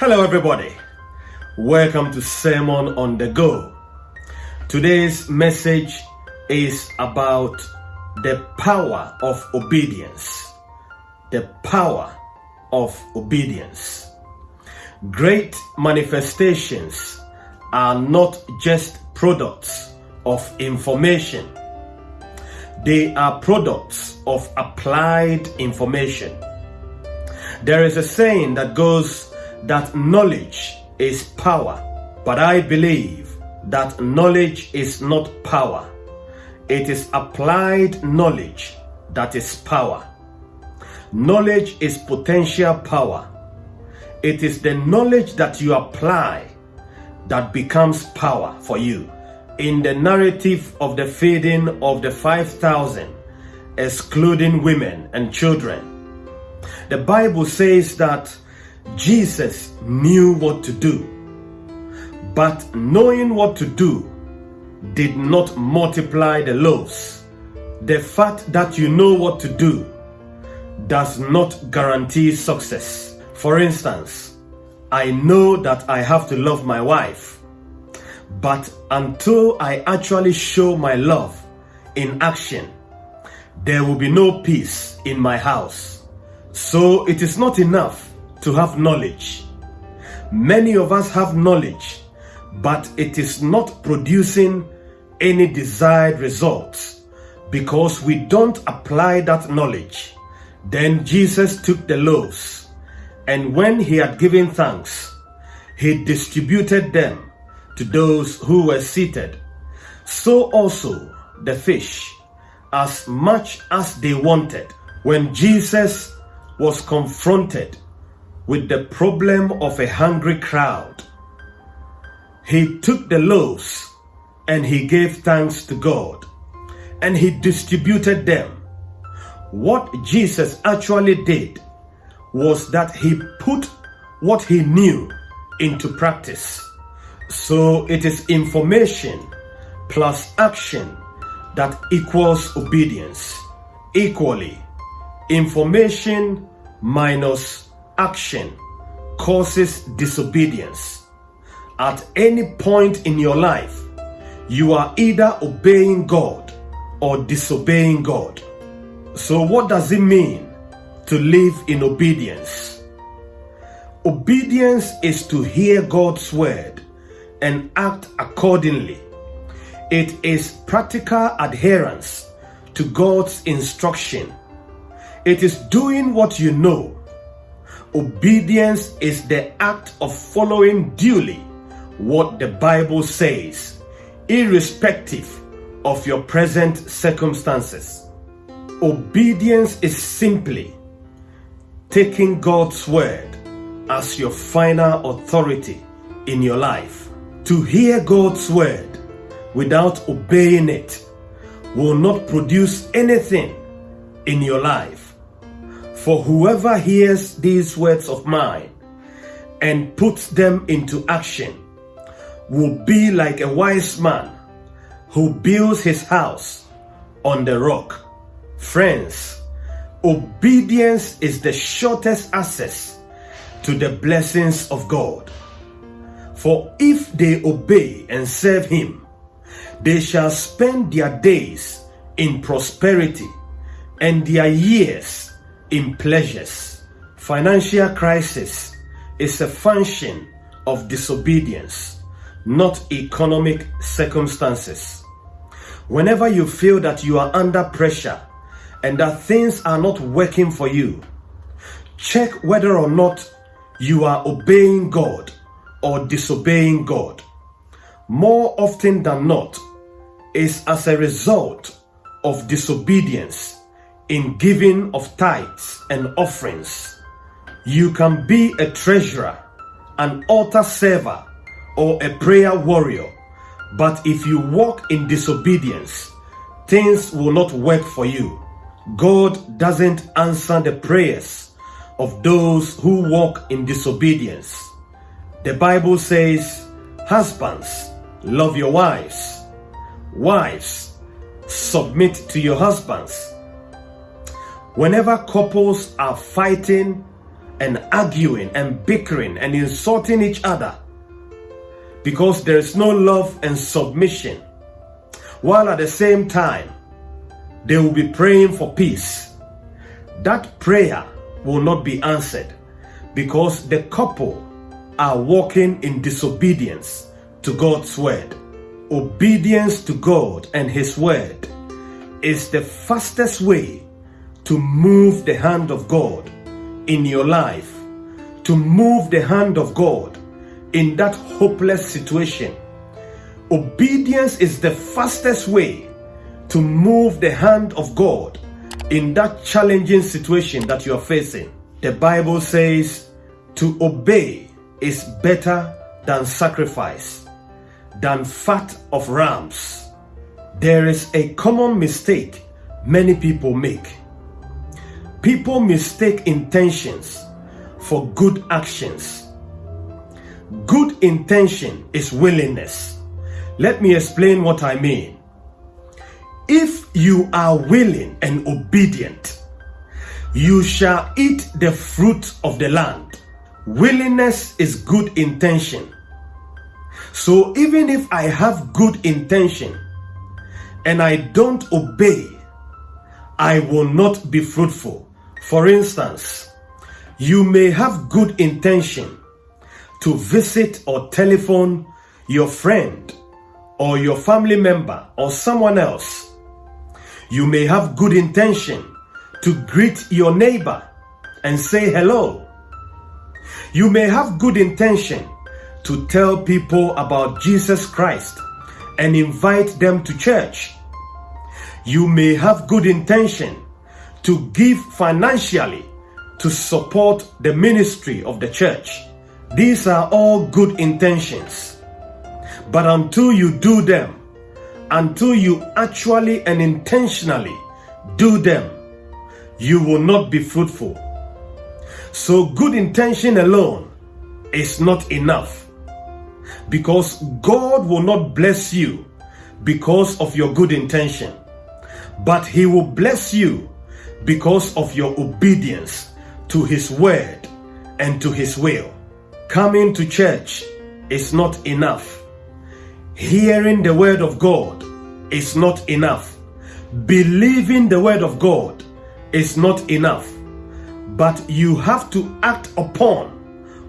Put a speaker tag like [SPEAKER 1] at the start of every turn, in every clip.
[SPEAKER 1] Hello, everybody. Welcome to Sermon on the Go. Today's message is about the power of obedience. The power of obedience. Great manifestations are not just products of information, they are products of applied information. There is a saying that goes that knowledge is power, but I believe that knowledge is not power. It is applied knowledge that is power. Knowledge is potential power. It is the knowledge that you apply that becomes power for you. In the narrative of the feeding of the 5,000, excluding women and children, the Bible says that Jesus knew what to do, but knowing what to do did not multiply the loaves. The fact that you know what to do does not guarantee success. For instance, I know that I have to love my wife, but until I actually show my love in action, there will be no peace in my house. So it is not enough to have knowledge. Many of us have knowledge, but it is not producing any desired results because we don't apply that knowledge. Then Jesus took the loaves, and when he had given thanks, he distributed them to those who were seated. So also the fish, as much as they wanted. When Jesus was confronted with the problem of a hungry crowd. He took the loaves and he gave thanks to God and he distributed them. What Jesus actually did was that he put what he knew into practice. So it is information plus action that equals obedience. Equally, information minus action causes disobedience. At any point in your life, you are either obeying God or disobeying God. So, what does it mean to live in obedience? Obedience is to hear God's word and act accordingly. It is practical adherence to God's instruction. It is doing what you know Obedience is the act of following duly what the Bible says, irrespective of your present circumstances. Obedience is simply taking God's word as your final authority in your life. To hear God's word without obeying it will not produce anything in your life. For whoever hears these words of mine and puts them into action will be like a wise man who builds his house on the rock. Friends, obedience is the shortest access to the blessings of God. For if they obey and serve Him, they shall spend their days in prosperity and their years in pleasures. Financial crisis is a function of disobedience, not economic circumstances. Whenever you feel that you are under pressure and that things are not working for you, check whether or not you are obeying God or disobeying God. More often than not, is as a result of disobedience in giving of tithes and offerings. You can be a treasurer, an altar server, or a prayer warrior, but if you walk in disobedience, things will not work for you. God doesn't answer the prayers of those who walk in disobedience. The Bible says, Husbands, love your wives. Wives, submit to your husbands Whenever couples are fighting and arguing and bickering and insulting each other because there is no love and submission, while at the same time they will be praying for peace, that prayer will not be answered because the couple are walking in disobedience to God's word. Obedience to God and His word is the fastest way to move the hand of God in your life, to move the hand of God in that hopeless situation. Obedience is the fastest way to move the hand of God in that challenging situation that you are facing. The Bible says to obey is better than sacrifice, than fat of rams. There is a common mistake many people make. People mistake intentions for good actions. Good intention is willingness. Let me explain what I mean. If you are willing and obedient, you shall eat the fruit of the land. Willingness is good intention. So even if I have good intention and I don't obey, I will not be fruitful. For instance, you may have good intention to visit or telephone your friend or your family member or someone else you may have good intention to greet your neighbor and say hello. You may have good intention to tell people about Jesus Christ and invite them to church. You may have good intention to give financially to support the ministry of the church. These are all good intentions. But until you do them, until you actually and intentionally do them, you will not be fruitful. So, good intention alone is not enough because God will not bless you because of your good intention, but He will bless you because of your obedience to His word and to His will. Coming to church is not enough Hearing the word of God is not enough. Believing the word of God is not enough. But you have to act upon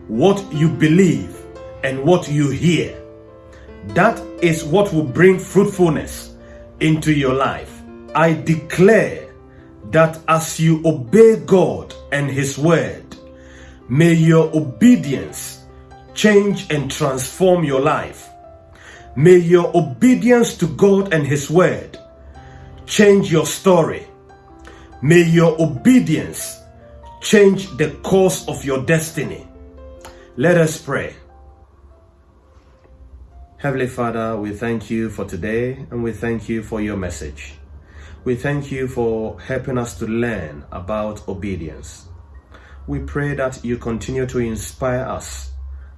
[SPEAKER 1] what you believe and what you hear. That is what will bring fruitfulness into your life. I declare that as you obey God and His word, may your obedience change and transform your life May your obedience to God and His Word change your story. May your obedience change the course of your destiny. Let us pray. Heavenly Father, we thank you for today and we thank you for your message. We thank you for helping us to learn about obedience. We pray that you continue to inspire us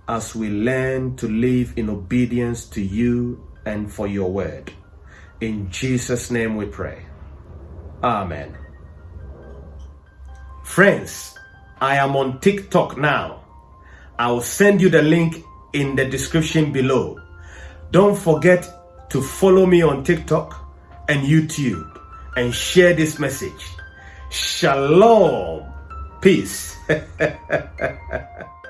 [SPEAKER 1] as we learn to live in obedience to you and for your word. In Jesus' name we pray. Amen. Friends, I am on TikTok now. I'll send you the link in the description below. Don't forget to follow me on TikTok and YouTube and share this message. Shalom. Peace.